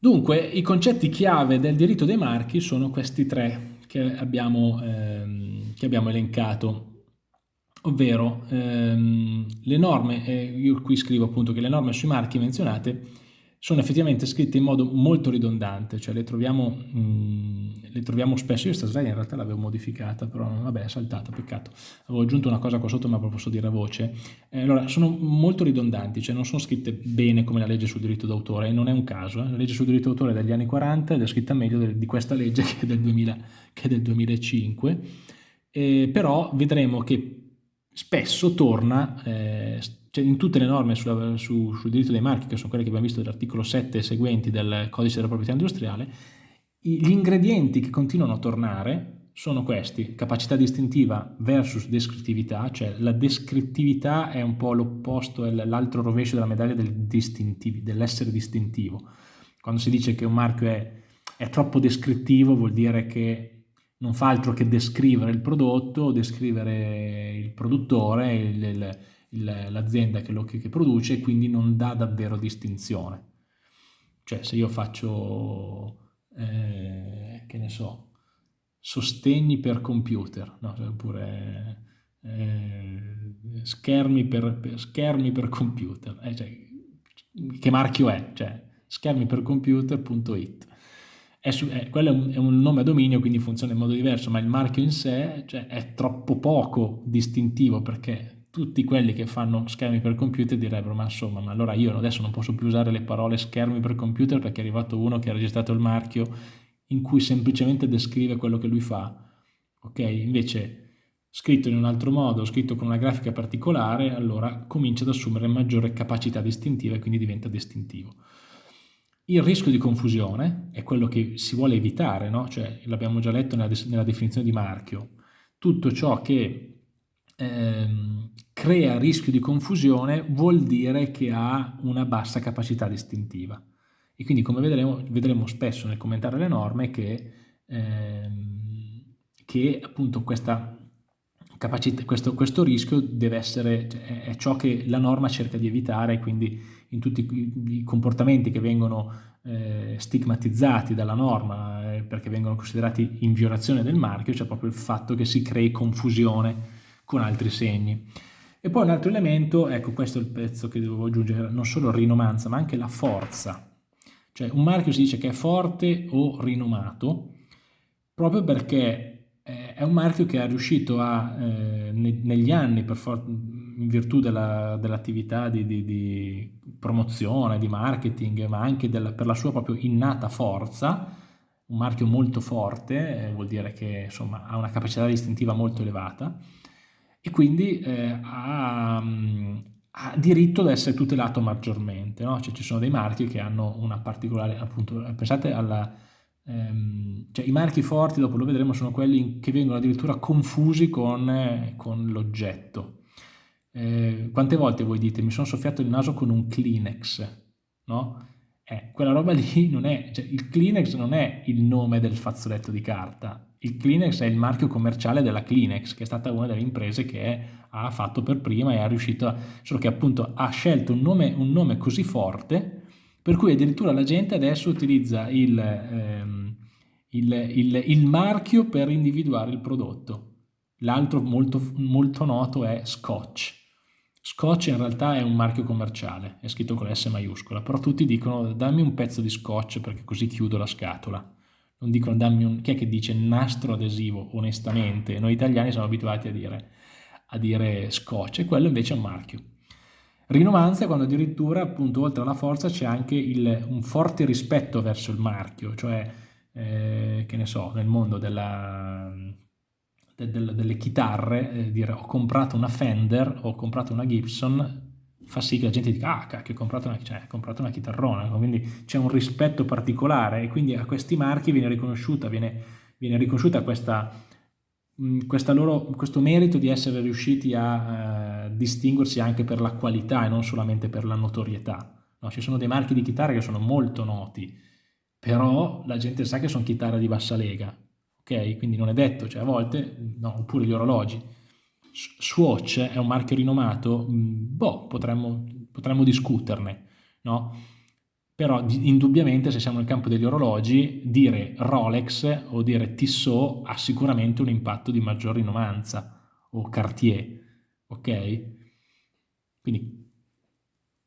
Dunque, i concetti chiave del diritto dei marchi sono questi tre che abbiamo, ehm, che abbiamo elencato, ovvero ehm, le norme, eh, io qui scrivo appunto che le norme sui marchi menzionate sono effettivamente scritte in modo molto ridondante, cioè le troviamo, mh, mm, le troviamo spesso, io questa slide in realtà l'avevo modificata, però vabbè è saltata, peccato, avevo aggiunto una cosa qua sotto ma lo posso dire a voce, eh, allora sono molto ridondanti, cioè non sono scritte bene come la legge sul diritto d'autore e non è un caso, eh? la legge sul diritto d'autore è degli anni 40 ed è scritta meglio di questa legge che è del, 2000, che è del 2005, eh, però vedremo che spesso torna eh, cioè in tutte le norme sulla, su, sul diritto dei marchi, che sono quelle che abbiamo visto dell'articolo 7 e seguenti del codice della proprietà industriale, gli ingredienti che continuano a tornare sono questi, capacità distintiva versus descrittività, cioè la descrittività è un po' l'opposto, è l'altro rovescio della medaglia del dell'essere distintivo. Quando si dice che un marchio è, è troppo descrittivo vuol dire che non fa altro che descrivere il prodotto, descrivere il produttore, l'azienda che, che produce e quindi non dà davvero distinzione. Cioè se io faccio, eh, che ne so, sostegni per computer, no? Cioè, oppure eh, schermi, per, per, schermi, per, computer, eh, cioè, che marchio è? Cioè, schermi per computer.it. È su, è, quello è un, è un, nome a dominio, quindi funziona in modo diverso, ma il marchio in sé cioè, è troppo poco distintivo perché tutti quelli che fanno schermi per computer direbbero ma insomma ma allora io adesso non posso più usare le parole schermi per computer perché è arrivato uno che ha registrato il marchio in cui semplicemente descrive quello che lui fa. Ok? Invece scritto in un altro modo scritto con una grafica particolare allora comincia ad assumere maggiore capacità distintiva e quindi diventa distintivo il rischio di confusione è quello che si vuole evitare no? cioè l'abbiamo già letto nella, nella definizione di marchio tutto ciò che ehm, crea rischio di confusione vuol dire che ha una bassa capacità distintiva. E quindi come vedremo, vedremo spesso nel commentare le norme che, ehm, che appunto questa capacità, questo, questo, rischio deve essere, cioè, è ciò che la norma cerca di evitare, quindi in tutti i comportamenti che vengono eh, stigmatizzati dalla norma eh, perché vengono considerati in violazione del marchio, c'è proprio il fatto che si crei confusione con altri segni. E poi un altro elemento, ecco questo è il pezzo che devo aggiungere, non solo rinomanza ma anche la forza. Cioè un marchio si dice che è forte o rinomato proprio perché è un marchio che è riuscito a, eh, negli anni, in virtù dell'attività dell di, di, di, promozione, di marketing, ma anche della, per la sua proprio innata forza, un marchio molto forte, eh, vuol dire che insomma, ha una capacità distintiva molto elevata, e quindi eh, ha, ha, diritto ad essere tutelato maggiormente. No? Cioè, ci sono dei marchi che hanno una particolare, appunto, pensate alla... Ehm, cioè, I marchi forti, dopo lo vedremo, sono quelli che vengono addirittura confusi con, eh, con l'oggetto. Eh, quante volte voi dite mi sono soffiato il naso con un Kleenex, no? Eh, quella roba lì non è, cioè il Kleenex non è il nome del fazzoletto di carta, il Kleenex è il marchio commerciale della Kleenex, che è stata una delle imprese che ha fatto per prima e ha riuscito, a, solo che appunto ha scelto un nome, un nome così forte, per cui addirittura la gente adesso utilizza il, ehm, il, il, il marchio per individuare il prodotto. L'altro molto, molto noto è Scotch. Scotch in realtà è un marchio commerciale, è scritto con S maiuscola, però tutti dicono dammi un pezzo di scotch perché così chiudo la scatola non dicono dammi un... chi è che dice nastro adesivo onestamente? Noi italiani siamo abituati a dire, a dire scotch e quello invece è un marchio. Rinomanza è quando addirittura appunto oltre alla forza c'è anche il, un forte rispetto verso il marchio, cioè eh, che ne so, nel mondo della, de, de, delle chitarre, eh, dire ho comprato una Fender, ho comprato una Gibson, fa sì che la gente dica ah cacchio ho comprato una, cioè, ho comprato una chitarrona quindi c'è un rispetto particolare e quindi a questi marchi viene riconosciuta viene, viene riconosciuta questa, loro, questo merito di essere riusciti a eh, distinguersi anche per la qualità e non solamente per la notorietà no, ci sono dei marchi di chitarre che sono molto noti però la gente sa che sono chitarre di bassa lega ok quindi non è detto cioè a volte no, oppure gli orologi Swatch è un marchio rinomato? Mm, boh, potremmo, potremmo discuterne, no? Però indubbiamente se siamo nel campo degli orologi, dire Rolex o dire Tissot ha sicuramente un impatto di maggior rinomanza, o Cartier, ok? Quindi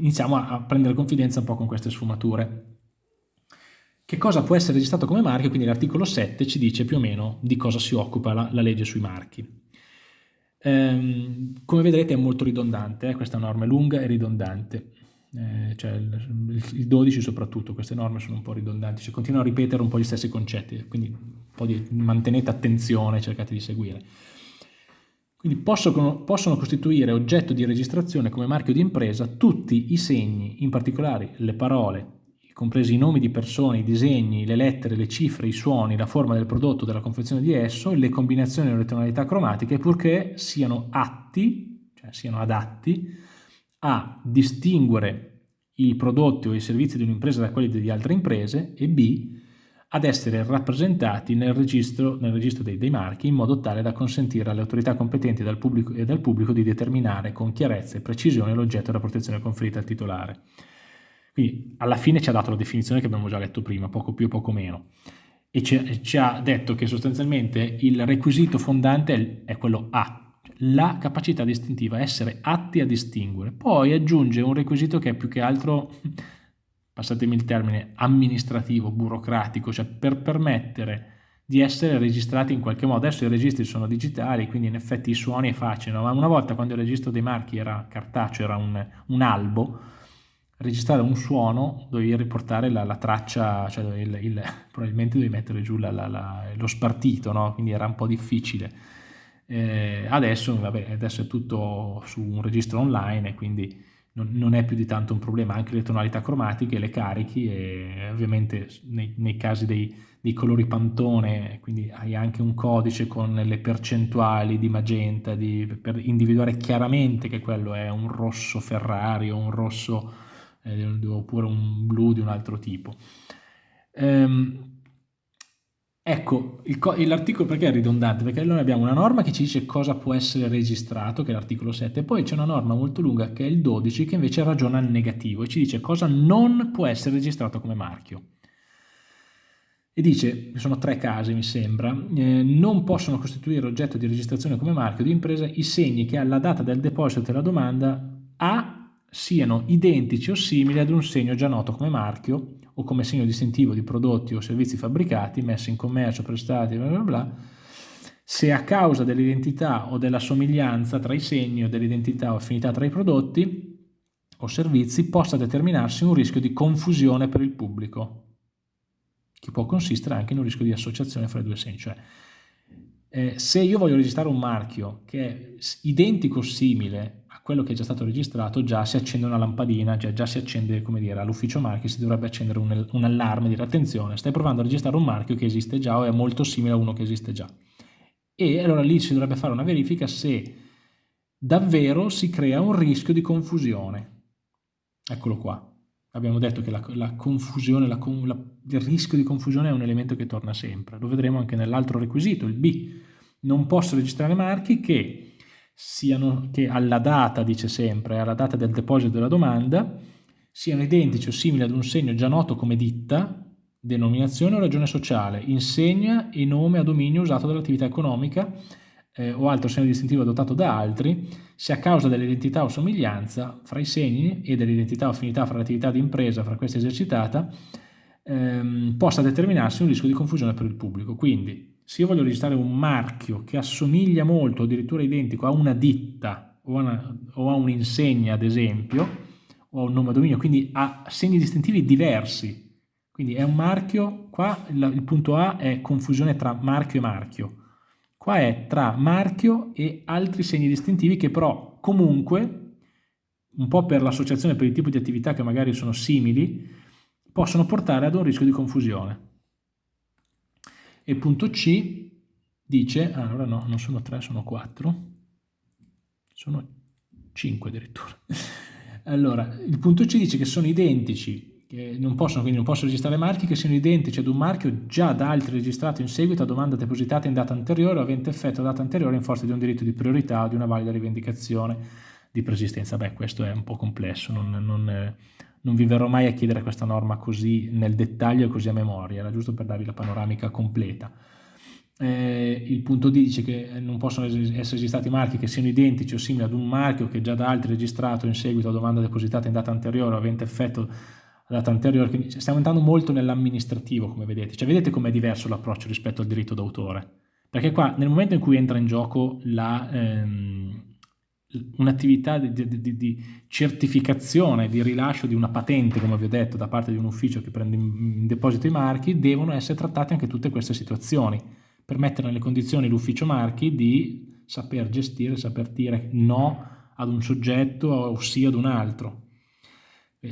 iniziamo a prendere confidenza un po' con queste sfumature. Che cosa può essere registrato come marchio? Quindi l'articolo 7 ci dice più o meno di cosa si occupa la, la legge sui marchi. Ehm, come vedrete è molto ridondante, eh? questa norma è lunga e ridondante eh, cioè il, il, 12 soprattutto, queste norme sono un po' ridondanti, cioè continuano a ripetere un po' gli stessi concetti, quindi un po' di mantenete attenzione, cercate di seguire. Quindi possono, possono costituire oggetto di registrazione come marchio di impresa tutti i segni, in particolare le parole, compresi i nomi di persone, i disegni, le lettere, le cifre, i suoni, la forma del prodotto, della confezione di esso, le combinazioni e le tonalità cromatiche, purché siano atti, cioè siano adatti, a distinguere i prodotti o i servizi di un'impresa da quelli di altre imprese e B ad essere rappresentati nel registro, nel registro dei, dei, marchi in modo tale da consentire alle autorità competenti dal pubblico, e dal pubblico di determinare con chiarezza e precisione l'oggetto della protezione conferita al titolare. Quindi alla fine ci ha dato la definizione che abbiamo già letto prima, poco più o poco meno, e ci, ha detto che sostanzialmente il requisito fondante è quello A, la capacità distintiva, essere atti a distinguere. Poi aggiunge un requisito che è più che altro, passatemi il termine, amministrativo, burocratico, cioè per permettere di essere registrati in qualche modo. Adesso i registri sono digitali, quindi in effetti i suoni è facile, no? ma una volta quando il registro dei marchi era cartaceo, era un, un albo, registrare un suono dovevi riportare la, la traccia, cioè il, il, probabilmente dovevi mettere giù la, la, lo spartito, no? quindi era un po' difficile eh, adesso, vabbè, adesso è tutto su un registro online e quindi non, non, è più di tanto un problema, anche le tonalità cromatiche le carichi e ovviamente nei, nei casi dei, dei, colori pantone, quindi hai anche un codice con le percentuali di magenta di, per individuare chiaramente che quello è un rosso Ferrari o un rosso eh, oppure un blu di un altro tipo. Ehm, Ecco, l'articolo perché è ridondante? Perché noi abbiamo una norma che ci dice cosa può essere registrato, che è l'articolo 7, e poi c'è una norma molto lunga che è il 12 che invece ragiona al negativo e ci dice cosa non può essere registrato come marchio. E dice, sono tre casi mi sembra, eh, non possono costituire oggetto di registrazione come marchio di impresa i segni che alla data del deposito della domanda A siano identici o simili ad un segno già noto come marchio o come segno distintivo di prodotti o servizi fabbricati, messi in commercio, prestati, bla bla bla, se a causa dell'identità o della somiglianza tra i segni o dell'identità o affinità tra i prodotti o servizi possa determinarsi un rischio di confusione per il pubblico, che può consistere anche in un rischio di associazione fra i due segni. Cioè, eh, se io voglio registrare un marchio che è identico o simile quello che è già stato registrato già si accende una lampadina, cioè già si accende, come dire, all'ufficio marchi si dovrebbe accendere un, un allarme, dire attenzione, stai provando a registrare un marchio che esiste già o è molto simile a uno che esiste già. E allora lì si dovrebbe fare una verifica se davvero si crea un rischio di confusione. Eccolo qua. Abbiamo detto che la, la confusione, la, la, il rischio di confusione è un elemento che torna sempre. Lo vedremo anche nell'altro requisito, il B. Non posso registrare marchi che siano, che alla data, dice sempre, alla data del deposito della domanda, siano identici o simili ad un segno già noto come ditta, denominazione o ragione sociale, insegna e nome a dominio usato dall'attività economica eh, o altro segno distintivo adottato da altri, se a causa dell'identità o somiglianza fra i segni e dell'identità o affinità fra l'attività di impresa fra questa esercitata, ehm, possa determinarsi un rischio di confusione per il pubblico. Quindi, se io voglio registrare un marchio che assomiglia molto, addirittura identico a una ditta o a, un'insegna ad esempio, o a un nome a dominio, quindi ha segni distintivi diversi, quindi è un marchio, qua il, punto A è confusione tra marchio e marchio, qua è tra marchio e altri segni distintivi che però comunque, un po' per l'associazione, per il tipo di attività che magari sono simili, possono portare ad un rischio di confusione. E punto C dice, ah, allora no, non sono 3, sono 4, sono 5 addirittura. Allora, il punto C dice che sono identici, che non possono, quindi non possono registrare marchi che siano identici ad un marchio già da altri registrato in seguito a domanda depositata in data anteriore o avente effetto a data anteriore in forza di un diritto di priorità o di una valida rivendicazione di persistenza. Beh, questo è un po' complesso, non, non, non vi verrò mai a chiedere questa norma così nel dettaglio e così a memoria, era giusto per darvi la panoramica completa. Eh, il punto D dice che non possono essere registrati marchi che siano identici o simili ad un marchio che già da altri registrato in seguito a domanda depositata in data anteriore o avente effetto a data anteriore. Quindi stiamo entrando molto nell'amministrativo, come vedete. Cioè, vedete com'è diverso l'approccio rispetto al diritto d'autore. Perché qua, nel momento in cui entra in gioco ehm, un'attività di, di, di, certificazione, di rilascio di una patente, come vi ho detto, da parte di un ufficio che prende in, deposito i marchi, devono essere trattate anche tutte queste situazioni per mettere nelle condizioni l'ufficio marchi di saper gestire, saper dire no ad un soggetto o sì ad un altro.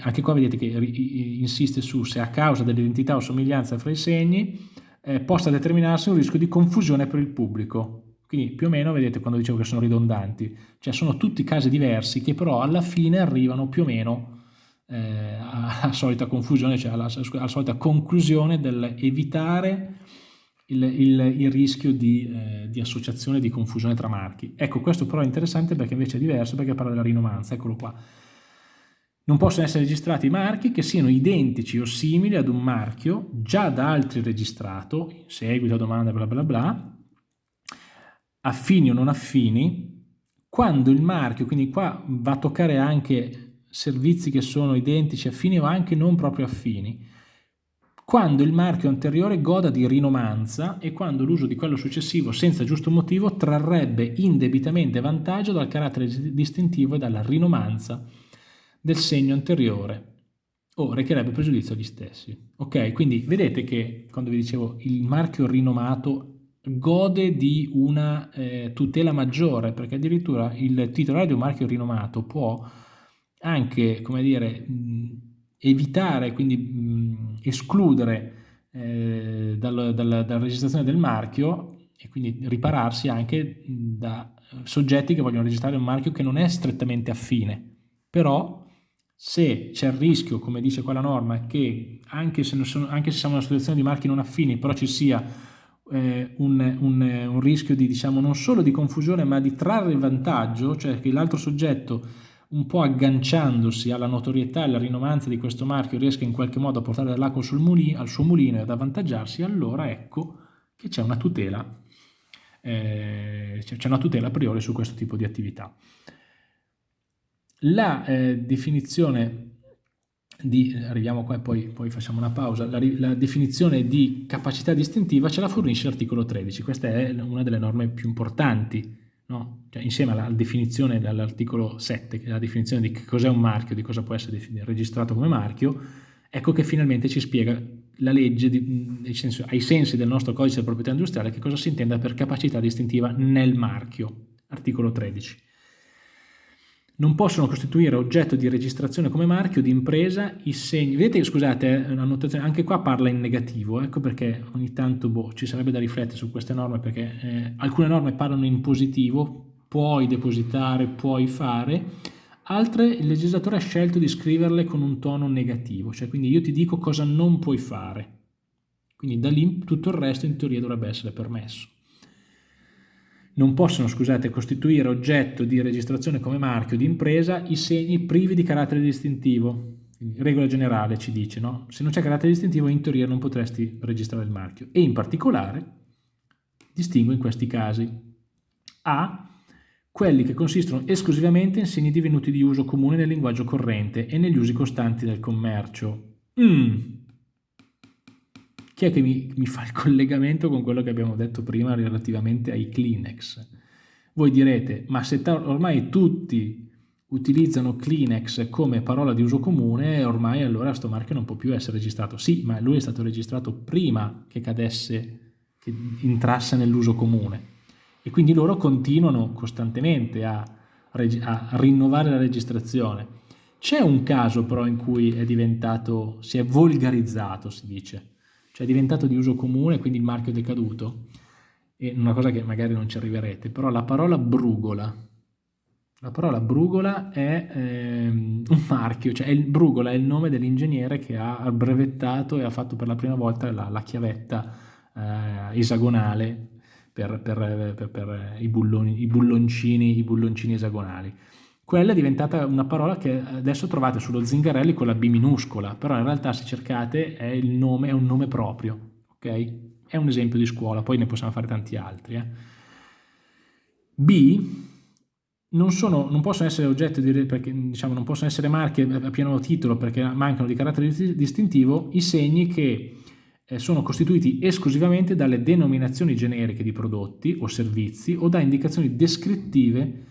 Anche qua vedete che insiste su se a causa dell'identità o somiglianza fra i segni eh, possa determinarsi un rischio di confusione per il pubblico. Quindi più o meno vedete quando dicevo che sono ridondanti, cioè sono tutti casi diversi che però alla fine arrivano più o meno eh, alla solita confusione, cioè alla, alla solita conclusione dell'evitare il, il, il rischio di, eh, di, associazione, di confusione tra marchi. Ecco, questo però è interessante perché invece è diverso, perché parla della rinomanza, eccolo qua. Non possono essere registrati marchi che siano identici o simili ad un marchio già da altri registrato, in seguito a domanda bla bla bla, affini o non affini, quando il marchio, quindi qua va a toccare anche servizi che sono identici, affini o anche non proprio affini, quando il marchio anteriore goda di rinomanza e quando l'uso di quello successivo senza giusto motivo trarrebbe indebitamente vantaggio dal carattere distintivo e dalla rinomanza del segno anteriore o recherebbe pregiudizio agli stessi. Ok, quindi vedete che quando vi dicevo il marchio rinomato gode di una eh, tutela maggiore perché addirittura il titolare di un marchio rinomato può anche, come dire, mh, evitare, quindi mh, escludere eh, dal, dal, dalla registrazione del marchio e quindi ripararsi anche da soggetti che vogliono registrare un marchio che non è strettamente affine. Però se c'è il rischio, come dice quella norma, che anche se, sono, anche se siamo in una situazione di marchi non affini, però ci sia eh, un, un, un, rischio di, diciamo, non solo di confusione, ma di trarre vantaggio, cioè che l'altro soggetto un po' agganciandosi alla notorietà e alla rinomanza di questo marchio riesca in qualche modo a portare dell'acqua al suo mulino e ad avvantaggiarsi, allora ecco che c'è una tutela, eh, c'è una tutela a priori su questo tipo di attività. La eh, definizione di, arriviamo qua e poi, poi facciamo una pausa, la, la, definizione di capacità distintiva ce la fornisce l'articolo 13, questa è una delle norme più importanti no? cioè, insieme alla definizione dell'articolo 7, che è la definizione di cos'è un marchio, di cosa può essere registrato come marchio, ecco che finalmente ci spiega la legge di, senso, ai sensi del nostro codice di proprietà industriale che cosa si intenda per capacità distintiva nel marchio, articolo 13. Non possono costituire oggetto di registrazione come marchio di impresa i segni. Vedete, scusate, eh, anche qua parla in negativo, ecco perché ogni tanto boh, ci sarebbe da riflettere su queste norme perché eh, alcune norme parlano in positivo, puoi depositare, puoi fare, altre il legislatore ha scelto di scriverle con un tono negativo, cioè quindi io ti dico cosa non puoi fare. Quindi da lì tutto il resto in teoria dovrebbe essere permesso non possono, scusate, costituire oggetto di registrazione come marchio di impresa i segni privi di carattere distintivo. Regola generale ci dice, no? Se non c'è carattere distintivo in teoria non potresti registrare il marchio. E in particolare distingo in questi casi. A. Quelli che consistono esclusivamente in segni divenuti di uso comune nel linguaggio corrente e negli usi costanti del commercio. Mm chi è che mi, mi fa il collegamento con quello che abbiamo detto prima relativamente ai Kleenex? Voi direte, ma se ormai tutti utilizzano Kleenex come parola di uso comune, ormai allora questo marchio non può più essere registrato. Sì, ma lui è stato registrato prima che cadesse, che entrasse nell'uso comune. E quindi loro continuano costantemente a, a rinnovare la registrazione. C'è un caso però in cui è diventato, si è volgarizzato, si dice, cioè è diventato di uso comune, quindi il marchio è decaduto, e una cosa che magari non ci arriverete, però la parola brugola, la parola brugola è ehm, un marchio, cioè il, brugola è il nome dell'ingegnere che ha brevettato e ha fatto per la prima volta la, la chiavetta eh, esagonale per, per, per, per i, bulloni, i, bulloncini, i bulloncini esagonali. Quella è diventata una parola che adesso trovate sullo Zingarelli con la B minuscola, però in realtà se cercate è, nome, è un nome proprio, ok? È un esempio di scuola, poi ne possiamo fare tanti altri. Eh? B non, sono, non, possono essere oggetti di, perché, diciamo, non possono essere marche a pieno titolo perché mancano di carattere distintivo i segni che eh, sono costituiti esclusivamente dalle denominazioni generiche di prodotti o servizi o da indicazioni descrittive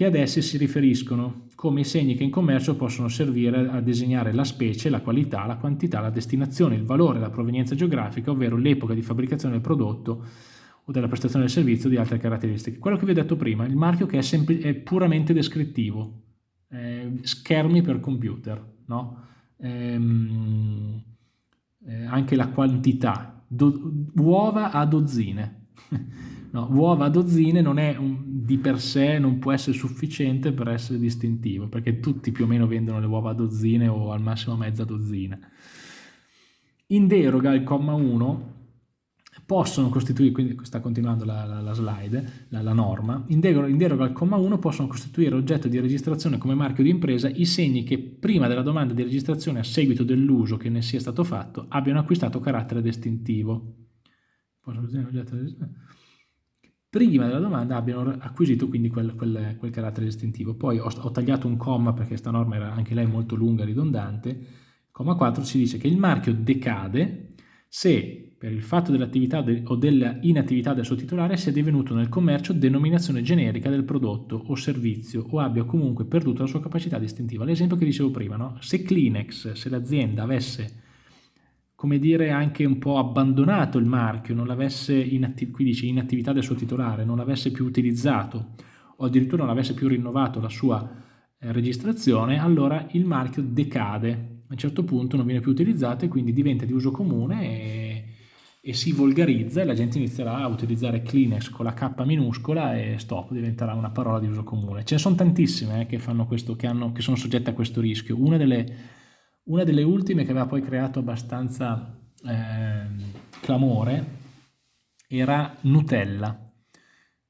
che ad essi si riferiscono, come i segni che in commercio possono servire a designare la specie, la qualità, la quantità, la destinazione, il valore, la provenienza geografica, ovvero l'epoca di fabbricazione del prodotto o della prestazione del servizio o di altre caratteristiche. Quello che vi ho detto prima, il marchio che è, è puramente descrittivo, eh, schermi per computer, no? ehm, eh, anche la quantità, uova a dozzine. no, uova a dozzine non è un, di per sé, non può essere sufficiente per essere distintivo, perché tutti più o meno vendono le uova a dozzine o al massimo mezza dozzina. In deroga al comma 1 possono costituire, quindi sta continuando la, la, la slide, la, la norma, in deroga, in deroga, al comma 1 possono costituire oggetto di registrazione come marchio di impresa i segni che prima della domanda di registrazione a seguito dell'uso che ne sia stato fatto abbiano acquistato carattere distintivo. Prima della domanda abbiano acquisito quindi quel, quel, quel carattere distintivo. Poi ho, ho, tagliato un comma perché questa norma era anche lei molto lunga e ridondante. Comma 4 ci dice che il marchio decade se per il fatto dell'attività de o dell'inattività del suo titolare sia divenuto nel commercio denominazione generica del prodotto o servizio o abbia comunque perduto la sua capacità distintiva. L'esempio che dicevo prima, no? se Kleenex, se l'azienda avesse come dire anche un po' abbandonato il marchio, non l'avesse in, dice in attività del suo titolare, non l'avesse più utilizzato o addirittura non avesse più rinnovato la sua eh, registrazione, allora il marchio decade, a un certo punto non viene più utilizzato e quindi diventa di uso comune e e si volgarizza e la gente inizierà a utilizzare Kleenex con la K minuscola e stop, diventerà una parola di uso comune. Ce ne sono tantissime eh, che, questo, che, hanno, che sono soggette a questo rischio. Una delle, una delle, ultime che aveva poi creato abbastanza eh, clamore era Nutella.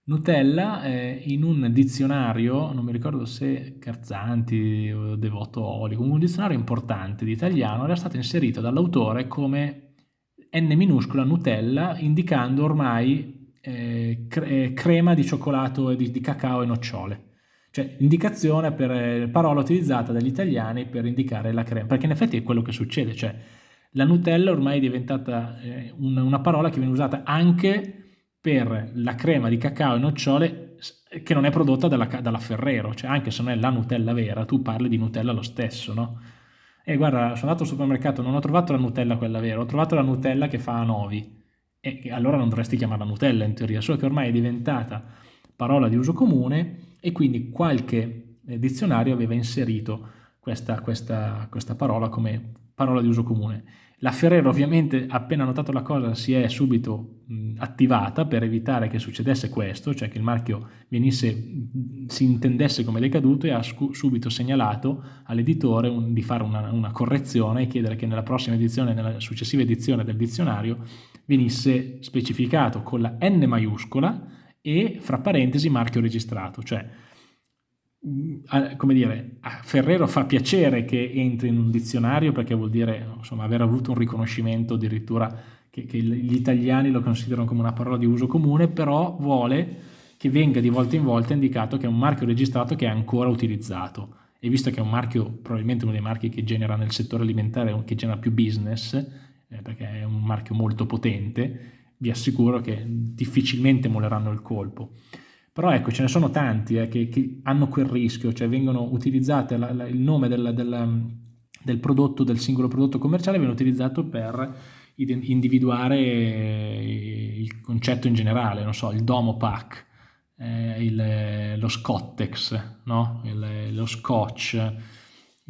Nutella eh, in un dizionario, non mi ricordo se Carzanti o Devoto Oli, un dizionario importante di italiano, era stato inserito dall'autore come N minuscola Nutella indicando ormai eh, cre eh, crema di cioccolato, di, di cacao e nocciole. Cioè indicazione per eh, parola utilizzata dagli italiani per indicare la crema, perché in effetti è quello che succede, cioè la Nutella ormai è diventata eh, una, una parola che viene usata anche per la crema di cacao e nocciole che non è prodotta dalla, dalla Ferrero, cioè anche se non è la Nutella vera, tu parli di Nutella lo stesso, no? E guarda, sono andato al supermercato, non ho trovato la Nutella quella vera, ho trovato la Nutella che fa a novi. E allora non dovresti chiamarla Nutella in teoria, solo che ormai è diventata parola di uso comune e quindi qualche eh, dizionario aveva inserito questa, questa, questa parola come parola di uso comune. La Ferrero ovviamente appena notato la cosa si è subito mh, attivata per evitare che succedesse questo, cioè che il marchio venisse, si intendesse come decaduto e ha subito segnalato all'editore di fare una, una, correzione e chiedere che nella prossima edizione, nella successiva edizione del dizionario venisse specificato con la N maiuscola e fra parentesi marchio registrato, cioè come dire, a Ferrero fa piacere che entri in un dizionario perché vuol dire insomma, aver avuto un riconoscimento addirittura che, che, gli italiani lo considerano come una parola di uso comune, però vuole che venga di volta in volta indicato che è un marchio registrato che è ancora utilizzato. E visto che è un marchio, probabilmente uno dei marchi che genera nel settore alimentare, che genera più business, eh, perché è un marchio molto potente, vi assicuro che difficilmente molleranno il colpo. Però ecco, ce ne sono tanti eh, che, che, hanno quel rischio, cioè vengono utilizzate la, la, il nome del, del, del, prodotto, del singolo prodotto commerciale, viene utilizzato per individuare il concetto in generale, non so, il Domo Pack, eh, il, lo Scottex, no? il, lo Scotch,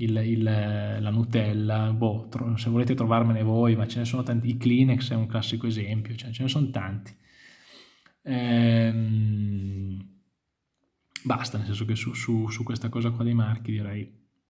il, il, la Nutella, boh, se volete trovarmene voi, ma ce ne sono tanti, i Kleenex è un classico esempio, cioè ce ne sono tanti. Ehm, basta, nel senso che su, su, su, questa cosa qua dei marchi direi